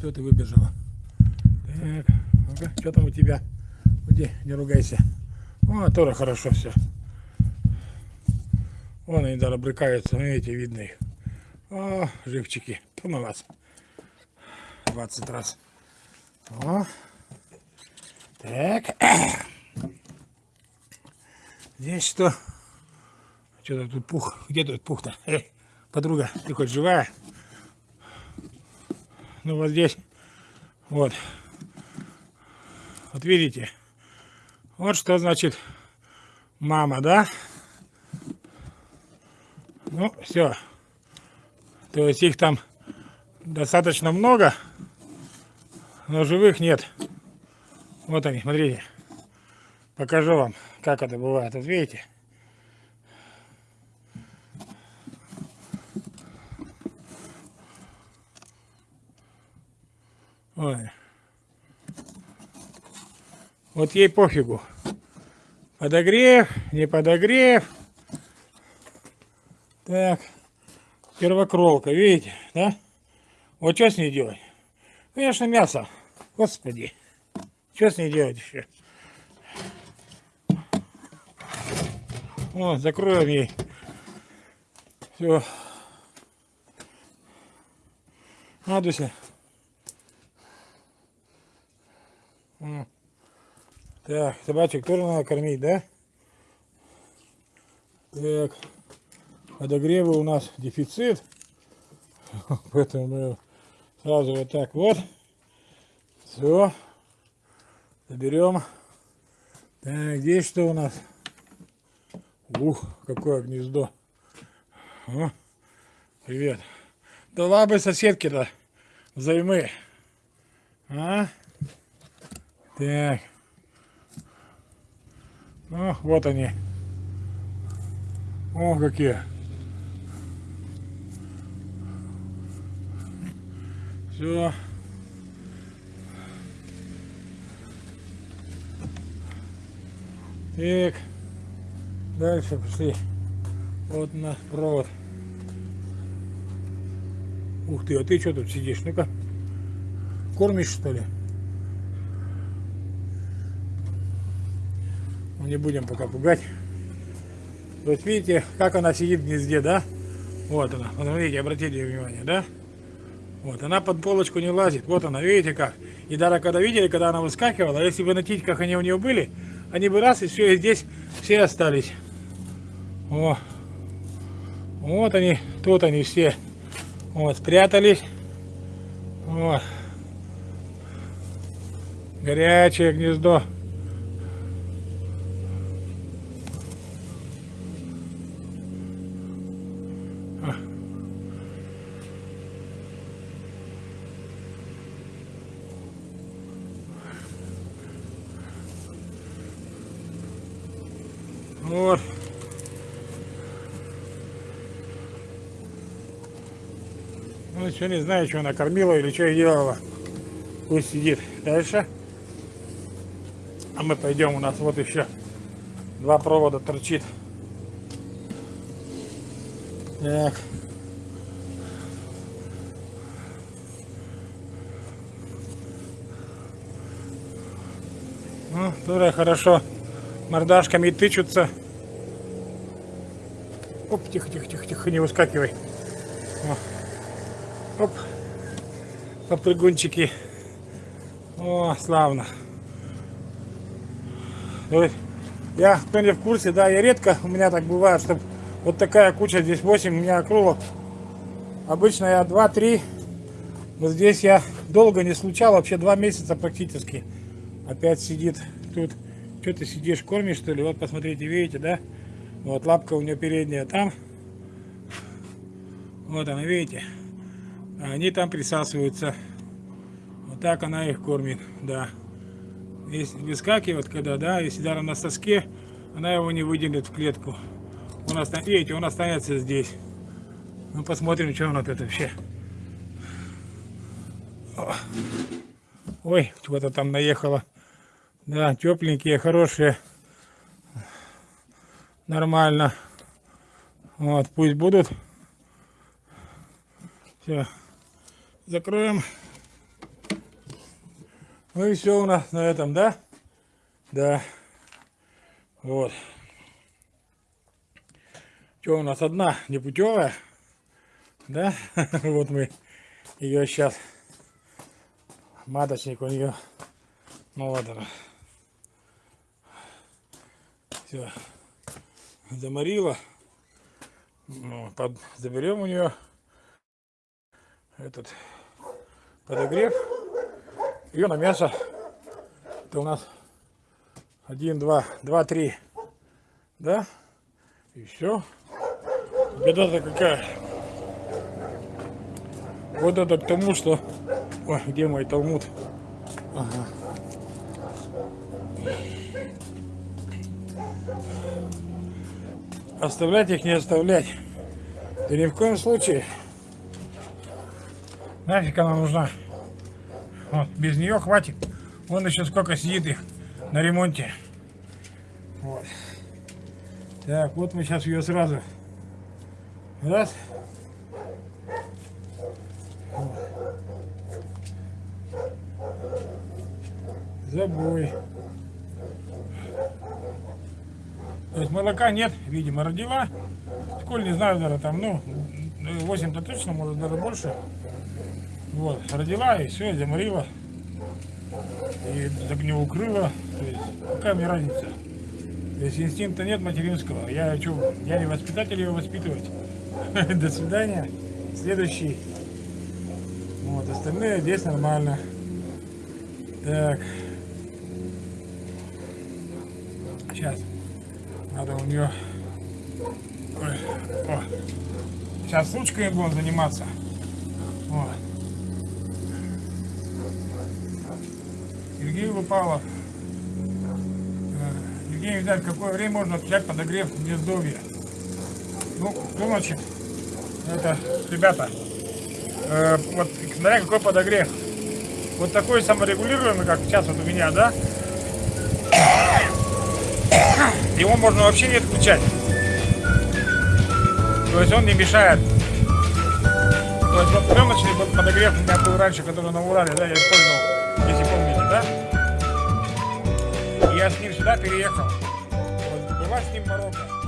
Что ты выбежала? Так, ага, что там у тебя? Иди, не ругайся. О, тоже хорошо все. Вон они даже брыкаются, видите, видно их. О, живчики. Помыл вас. 20 раз. О. Так. Здесь что? Что-то тут пух. Где тут пух-то? Эй, подруга, ты хоть живая? Ну вот здесь. Вот. Вот видите? Вот что значит мама, да? Ну, все. То есть их там достаточно много, но живых нет. Вот они, смотрите. Покажу вам, как это бывает. Вот видите? Ой. Вот ей пофигу. Подогрев, не подогрев. Так. Первокровка, видите, да? Вот что с ней делать? Конечно, мясо. Господи. Что с ней делать еще? Вот, закроем ей. Все. Надуся. Так, собачек тоже надо кормить, да? Так, подогрева у нас дефицит. Поэтому мы сразу вот так вот. Все. Заберем. Так, здесь что у нас? Ух, какое гнездо. О, привет. Да ладно, соседки-то взаймы. А? Так. Ну, вот они. О, какие. Все. Так. Дальше пошли. Вот на провод. Ух ты, а ты что тут сидишь? Ну-ка. Кормишь что ли? Ну, не будем пока пугать. Вот видите, как она сидит в гнезде, да? Вот она. Вот смотрите, обратите внимание, да? Вот, она под полочку не лазит. Вот она, видите как. И даже когда видели, когда она выскакивала, если бы на титьках они у нее были, они бы раз и все, и здесь все остались. О, вот они, тут они все. Вот, спрятались. Вот. Горячее гнездо. Вот. Ну, еще не знаю, что она кормила или что делала. Пусть сидит дальше. А мы пойдем, у нас вот еще два провода торчит. Так. Ну, тоже хорошо мордашками тычутся. Оп, тихо, тихо, тихо, тихо, не выскакивай. О. Оп, попрыгунчики. О, славно. Я, кто не в курсе, да, я редко, у меня так бывает, что вот такая куча, здесь 8 у меня акрулов. Обычно я 2-3, вот здесь я долго не случал, вообще 2 месяца практически. Опять сидит тут. Что ты сидишь, кормишь что ли? Вот посмотрите, видите, да? Вот лапка у нее передняя там. Вот она, видите? Они там присасываются. Вот так она их кормит, да. Если выскакивает, когда, да, если даже на соске, она его не выделит в клетку. Он останется, видите, он останется здесь. Ну, посмотрим, что он вот это вообще. Ой, чего-то там наехало. Да, тепленькие, хорошие. Нормально. Вот, пусть будут. Все. Закроем. Ну и все у нас на этом, да? Да. Вот. Что у нас одна непутевая? Да? вот мы ее сейчас. Маточник у нее. Ну она. Все. Заморила. Ну, под, заберем у нее этот подогрев. Ее на мясо. Это у нас один, два, два, три. Да? И все. Беда-то какая. Вот это к тому, что... Ой, где мой талмуд? Ага. Оставлять их не оставлять. Да ни в коем случае. Нафиг она нужна. Вот, без нее хватит. Вон еще сколько сидит их на ремонте. Вот. Так, вот мы сейчас ее сразу. Раз. Вот. Забой. То есть молока нет, видимо, родила. Сколь не знаю, даже там, ну, 8-то точно, может даже больше. Вот, родила и все, заморила. И так укрыла. То есть, какая мне разница? То есть инстинкта нет материнского. Я что, я не воспитатель его воспитывать. До свидания. Следующий. Вот, остальные здесь нормально. Так. Сейчас. Надо у нее... Ой, о. Сейчас ручкой будем заниматься. Вот. Сергей Лупалов. Э, Евгений Витальевич, какое время можно отключать подогрев гнездовья? Ну, до ночи. Это, ребята, э, вот смотря какой подогрев. Вот такой саморегулируемый, как сейчас вот у меня, да? Его можно вообще не отключать. То есть он не мешает. То есть вот пленочный подогрев у меня был раньше, который на Урале, да, я использовал, если помните, да? И я с ним сюда переехал. Вот, была с ним Марокко.